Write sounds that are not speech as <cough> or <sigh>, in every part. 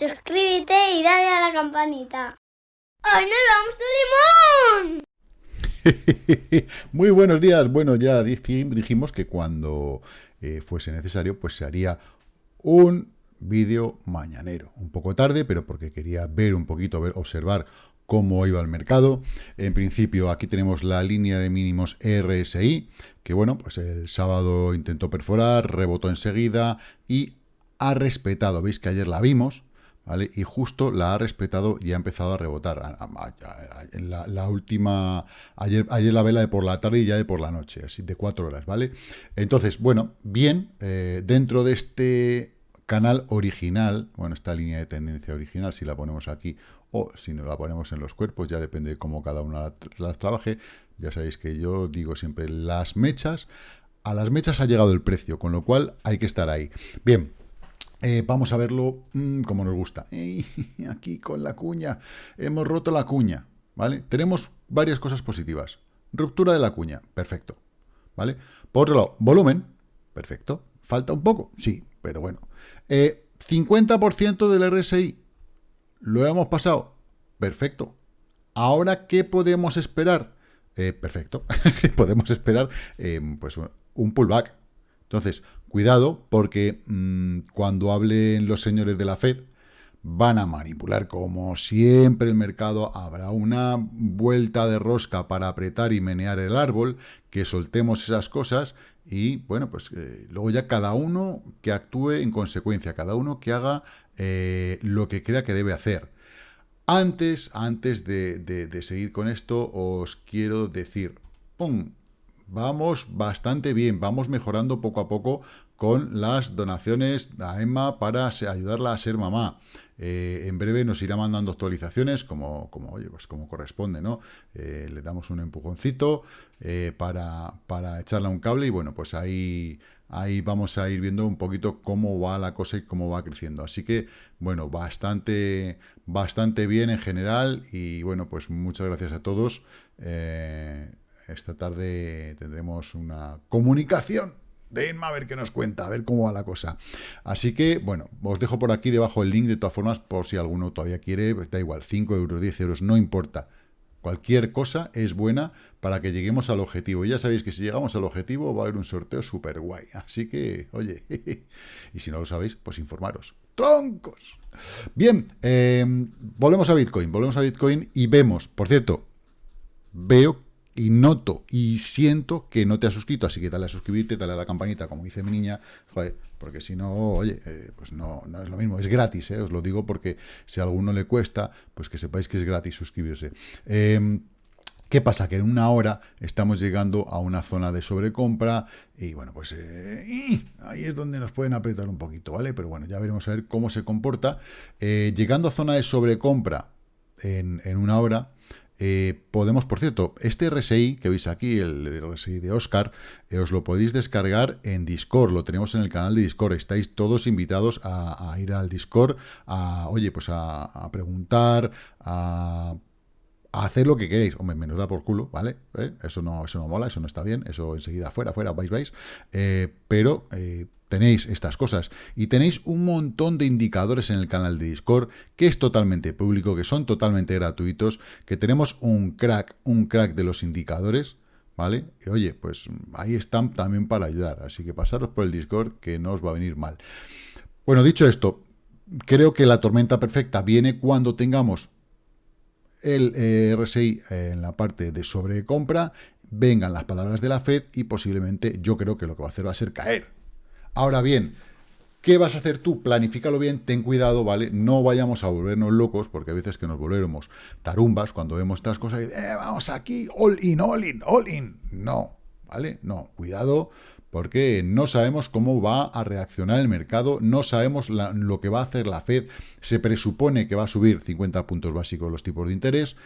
suscríbete y dale a la campanita. ¡Ay, nos vamos de limón! <laughs> Muy buenos días. Bueno, ya dijimos que cuando eh, fuese necesario, pues se haría un vídeo mañanero. Un poco tarde, pero porque quería ver un poquito, ver, observar cómo iba el mercado. En principio, aquí tenemos la línea de mínimos RSI, que bueno, pues el sábado intentó perforar, rebotó enseguida y ha respetado. Veis que ayer la vimos, ¿vale? Y justo la ha respetado y ha empezado a rebotar. En la, última, ayer, ayer la vela de por la tarde y ya de por la noche, así de cuatro horas, ¿vale? Entonces, bueno, bien, eh, dentro de este canal original, bueno, esta línea de tendencia original, si la ponemos aquí o si no la ponemos en los cuerpos, ya depende de cómo cada una las trabaje. Ya sabéis que yo digo siempre las mechas, a las mechas ha llegado el precio, con lo cual hay que estar ahí. Bien, eh, vamos a verlo mm, como nos gusta. <laughs> aquí con la cuña. Hemos roto la cuña. ¿Vale? Tenemos varias cosas positivas. Ruptura de la cuña. Perfecto. ¿Vale? Por otro lado, volumen. Perfecto. ¿Falta un poco? Sí, pero bueno. 50% eh, del RSI. ¿Lo hemos pasado? Perfecto. Ahora, ¿qué podemos esperar? Eh, perfecto. <laughs> podemos esperar pues un pullback. Entonces, cuidado, porque mm, cuando hablen los señores de la Fed, van a manipular como siempre el mercado, habrá una vuelta de rosca para apretar y menear el árbol, que soltemos esas cosas y bueno, pues eh, luego ya cada uno que actúe en consecuencia, cada uno que haga eh, lo que crea que debe hacer. Antes, antes de, de seguir con esto, os quiero decir, ¡pum! Vamos bastante bien, vamos mejorando poco a poco con las donaciones a Emma para ayudarla a ser mamá. Eh, en breve nos irá mandando actualizaciones como, como, oye, pues como corresponde, ¿no? Eh, le damos un empujoncito eh, para, para echarle un cable y bueno, pues ahí, ahí vamos a ir viendo un poquito cómo va la cosa y cómo va creciendo. Así que, bueno, bastante, bastante bien en general y bueno, pues muchas gracias a todos. Esta tarde tendremos una comunicación de Inma a ver qué nos cuenta, a ver cómo va la cosa. Así que, bueno, os dejo por aquí debajo el link de todas formas, por si alguno todavía quiere, da igual, 5 euros, 10 euros, no importa. Cualquier cosa es buena para que lleguemos al objetivo. Ya sabéis que si llegamos al objetivo va a haber un sorteo súper guay. Así que, oye, <laughs> y si no lo sabéis, pues informaros. ¡Troncos! Bien, eh, volvemos a Bitcoin, volvemos a Bitcoin y vemos, por cierto, veo y noto y siento que no te has suscrito, así que dale a suscribirte, dale a la campanita, como dice mi niña, joder, porque si no, oye, eh, pues no, no es lo mismo, es gratis, eh, os lo digo porque si a alguno le cuesta, pues que sepáis que es gratis suscribirse. Em, ¿Qué pasa? Que en una hora estamos llegando a una zona de sobrecompra y bueno, pues eh, <clears throat> ahí es donde nos pueden apretar un poquito, ¿vale? Pero bueno, ya veremos a ver cómo se comporta. llegando a zona de sobrecompra en, en una hora, eh, podemos, por cierto, este RSI que veis aquí, el, RSI de Oscar, eh, os lo podéis descargar en Discord, lo tenemos en el canal de Discord, estáis todos invitados a, ir al Discord, a, oye, pues a, preguntar, a hacer lo que queréis. Hombre, menos da por culo, ¿vale? ¿Eh? Eso, no, eso no mola, eso no está bien, eso enseguida fuera, fuera, vais, vais. pero tenéis estas cosas y tenéis un montón de indicadores en el canal de Discord que es totalmente público, que son totalmente gratuitos, que tenemos un crack, un crack de los indicadores, ¿vale? Y oye, pues ahí están también para ayudar, así que pasaros por el Discord que no os va a venir mal. Bueno, dicho esto, creo que la tormenta perfecta viene cuando tengamos el eh, RSI en la parte de sobrecompra, vengan las palabras de la Fed y posiblemente yo creo que lo que va a hacer va a ser caer Ahora bien, ¿qué vas a hacer tú? Planifícalo bien, ten cuidado, ¿vale? No vayamos a volvernos locos, porque a veces que nos volvemos tarumbas cuando vemos estas cosas y eh, vamos aquí, all in, all in, all in. No, ¿vale? No, cuidado, porque no sabemos cómo va a reaccionar el mercado, no sabemos lo que va a hacer la Fed, se presupone que va a subir 50 puntos básicos los tipos de interés,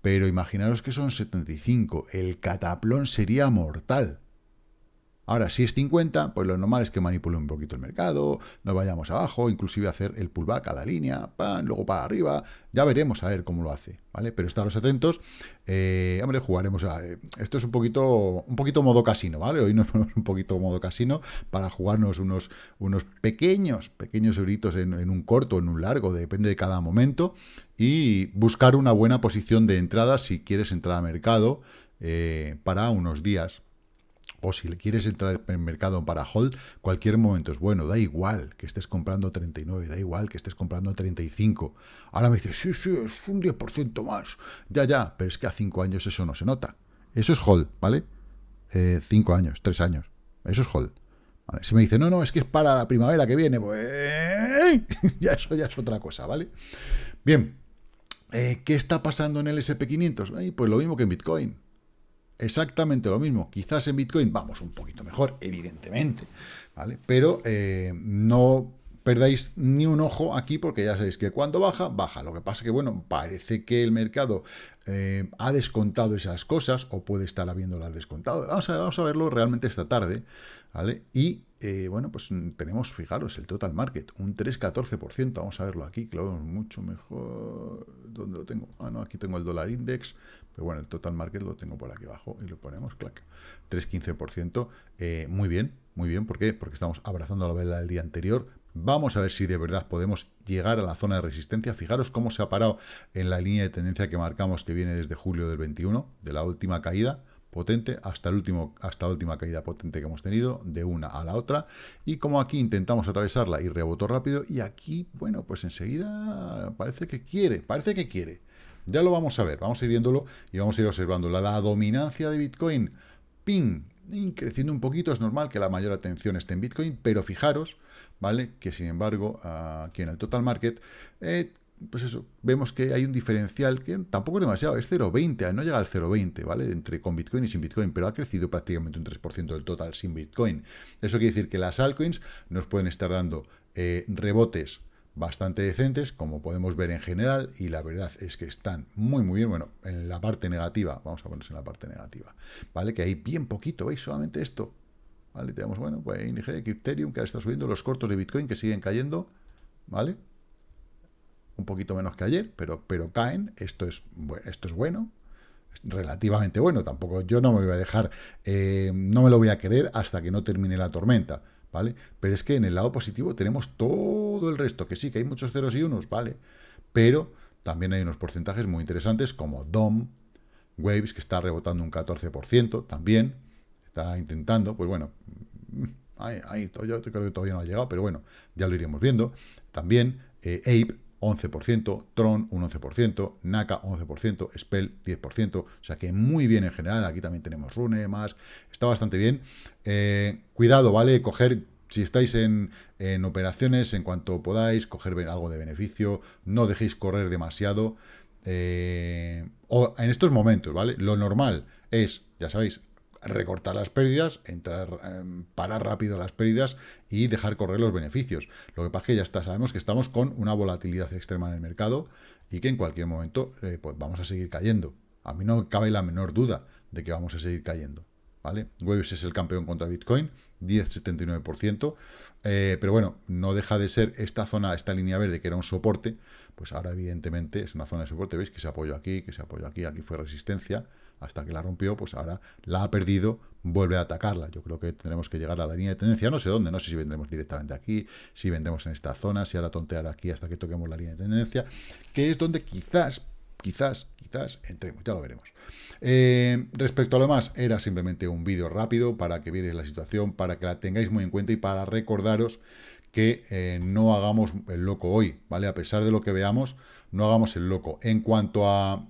pero imaginaros que son 75, el cataplón sería mortal. Ahora, si es 50, pues lo normal es que manipule un poquito el mercado, nos vayamos abajo, inclusive hacer el pullback a la línea, pan, luego para arriba, ya veremos a ver cómo lo hace, ¿vale? Pero estaros atentos, eh, hombre, jugaremos a... Eh, esto es un poquito, un poquito modo casino, ¿vale? Hoy nos <laughs> ponemos un poquito modo casino para jugarnos unos, unos pequeños, pequeños euritos en, un corto, en un largo, depende de cada momento, y buscar una buena posición de entrada si quieres entrar a mercado eh, para unos días, o si le quieres entrar en el mercado para hold, cualquier momento es bueno, da igual que estés comprando 39, da igual que estés comprando 35. Ahora me dices, sí, sí, es un 10% más. Ya, ya, pero es que a 5 años eso no se nota. Eso es hold, ¿vale? 5 eh, años, 3 años. Eso es hold. Si me dice, no, no, es que es para la primavera que viene, pues <laughs> ya eso ya es otra cosa, ¿vale? Bien, eh, ¿qué está pasando en el SP500? pues lo mismo que en Bitcoin exactamente lo mismo. Quizás en Bitcoin vamos un poquito mejor, evidentemente, ¿vale? Pero eh, no perdáis ni un ojo aquí porque ya sabéis que cuando baja, baja. Lo que pasa que, bueno, parece que el mercado eh, ha descontado esas cosas o puede estar habiéndolas descontado. Vamos a, verlo realmente esta tarde, ¿vale? Y, eh, bueno, pues tenemos, fijaros, el total market, un 3,14%. Vamos a verlo aquí, que lo vemos mucho mejor. ¿Dónde lo tengo? Ah, no, aquí tengo el dólar index. Pero bueno, el total market lo tengo por aquí abajo y lo ponemos, clac, 3,15%. Eh, muy bien, muy bien. ¿Por qué? Porque estamos abrazando la vela del día anterior. Vamos a ver si de verdad podemos llegar a la zona de resistencia. Fijaros cómo se ha parado en la línea de tendencia que marcamos que viene desde julio del 21, de la última caída potente hasta, el último, hasta la última caída potente que hemos tenido, de una a la otra, y como aquí intentamos atravesarla y rebotó rápido, y aquí, bueno, pues enseguida parece que quiere, parece que quiere. Ya lo vamos a ver, vamos a ir viéndolo y vamos a ir observando. La, dominancia de Bitcoin, ping, creciendo un poquito, es normal que la mayor atención esté en Bitcoin, pero fijaros, ¿vale? Que sin embargo, aquí en el total market, eh, pues eso, vemos que hay un diferencial que tampoco es demasiado, es 0,20, no llega al 0,20, ¿vale? Entre con Bitcoin y sin Bitcoin, pero ha crecido prácticamente un 3% del total sin Bitcoin. Eso quiere decir que las altcoins nos pueden estar dando eh, rebotes bastante decentes, como podemos ver en general, y la verdad es que están muy, muy bien. Bueno, en la parte negativa, vamos a ponerse en la parte negativa, ¿vale? Que hay bien poquito, ¿veis? Solamente esto, ¿vale? Tenemos, bueno, pues ING, Ethereum, que ahora está subiendo, los cortos de Bitcoin que siguen cayendo, ¿vale? Un poquito menos que ayer, pero, pero caen, esto es, esto es bueno, relativamente bueno, tampoco yo no me voy a dejar, eh, no me lo voy a querer hasta que no termine la tormenta, ¿vale? Pero es que en el lado positivo tenemos todo el resto, que sí, que hay muchos ceros y unos, ¿vale? Pero también hay unos porcentajes muy interesantes como DOM, Waves, que está rebotando un 14%, también está intentando, pues bueno, ahí, ahí yo creo que todavía no ha llegado, pero bueno, ya lo iremos viendo. También eh, Ape, 11%, Tron un 11%, Naka 11%, Spell 10%, o sea que muy bien en general, aquí también tenemos Rune, más, está bastante bien. Eh, cuidado, ¿vale? Coger, si estáis en, operaciones, en cuanto podáis, coger algo de beneficio, no dejéis correr demasiado, eh, o en estos momentos, ¿vale? Lo normal es, ya sabéis, recortar las pérdidas, entrar, em, parar rápido las pérdidas y dejar correr los beneficios. Lo que pasa es que ya está, sabemos que estamos con una volatilidad extrema en el mercado y que en cualquier momento eh, pues vamos a seguir cayendo. A mí no cabe la menor duda de que vamos a seguir cayendo. ¿vale? Waves es el campeón contra Bitcoin, 10,79%. Eh, pero bueno, no deja de ser esta zona, esta línea verde que era un soporte, pues ahora evidentemente es una zona de soporte, veis que se apoyó aquí, que se apoyó aquí, aquí fue resistencia, hasta que la rompió, pues ahora la ha perdido, vuelve a atacarla. Yo creo que tendremos que llegar a la línea de tendencia, no sé dónde, no sé si vendremos directamente aquí, si vendremos en esta zona, si ahora tontear aquí hasta que toquemos la línea de tendencia, que es donde quizás, quizás, quizás entremos, ya lo veremos. Eh, respecto a lo demás, era simplemente un vídeo rápido para que vierais la situación, para que la tengáis muy en cuenta y para recordaros que eh, no hagamos el loco hoy, ¿vale? A pesar de lo que veamos, no hagamos el loco. En cuanto a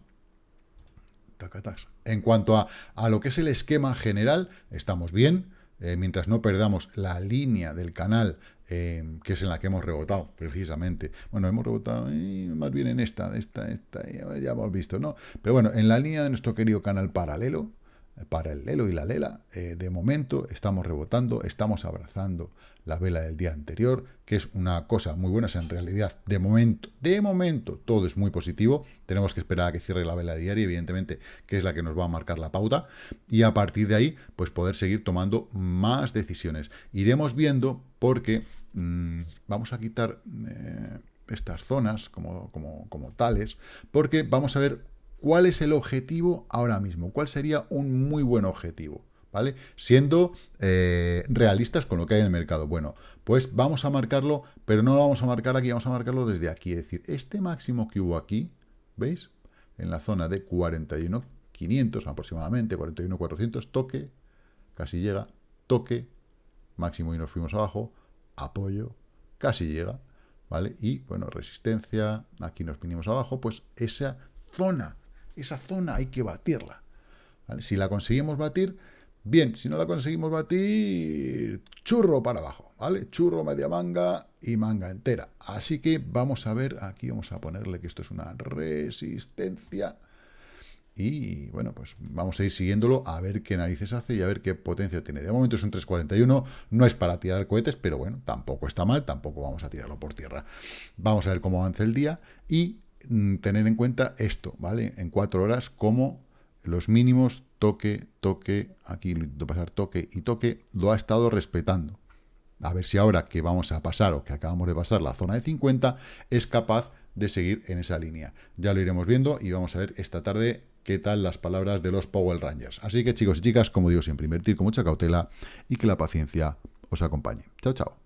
en cuanto a, a, lo que es el esquema general, estamos bien, eh, mientras no perdamos la línea del canal, eh, que es en la que hemos rebotado, precisamente. Bueno, hemos rebotado eh, más bien en esta, esta, esta, ya hemos visto, ¿no? Pero bueno, en la línea de nuestro querido canal paralelo, para el lelo y la lela, eh, de momento estamos rebotando, estamos abrazando la vela del día anterior, que es una cosa muy buena, en realidad, de momento, de momento, todo es muy positivo, tenemos que esperar a que cierre la vela diaria, evidentemente, que es la que nos va a marcar la pauta, y a partir de ahí, pues poder seguir tomando más decisiones. Iremos viendo porque mm, vamos a quitar eh, estas zonas como, como, como tales, porque vamos a ver cuál es el objetivo ahora mismo, cuál sería un muy buen objetivo. ¿vale? Siendo eh, realistas con lo que hay en el mercado. Bueno, pues vamos a marcarlo, pero no lo vamos a marcar aquí, vamos a marcarlo desde aquí. Es decir, este máximo que hubo aquí, ¿veis? En la zona de 41.500 aproximadamente, 41.400, toque, casi llega, toque, máximo y nos fuimos abajo, apoyo, casi llega, ¿vale? Y, bueno, resistencia, aquí nos vinimos abajo, pues esa zona, esa zona hay que batirla. Si la conseguimos batir, Bien, si no la conseguimos batir, churro para abajo, ¿vale? Churro, media manga y manga entera. Así que vamos a ver, aquí vamos a ponerle que esto es una resistencia. Y bueno, pues vamos a ir siguiéndolo a ver qué narices hace y a ver qué potencia tiene. De momento es un 341, no es para tirar cohetes, pero bueno, tampoco está mal, tampoco vamos a tirarlo por tierra. Vamos a ver cómo avanza el día y tener en cuenta esto, ¿vale? En cuatro horas, cómo los mínimos, toque, toque, aquí lo intento pasar toque y toque, lo ha estado respetando. A ver si ahora que vamos a pasar o que acabamos de pasar la zona de 50 es capaz de seguir en esa línea. Ya lo iremos viendo y vamos a ver esta tarde qué tal las palabras de los Power Rangers. Así que chicos y chicas, como digo siempre, invertir con mucha cautela y que la paciencia os acompañe. Chao, chao.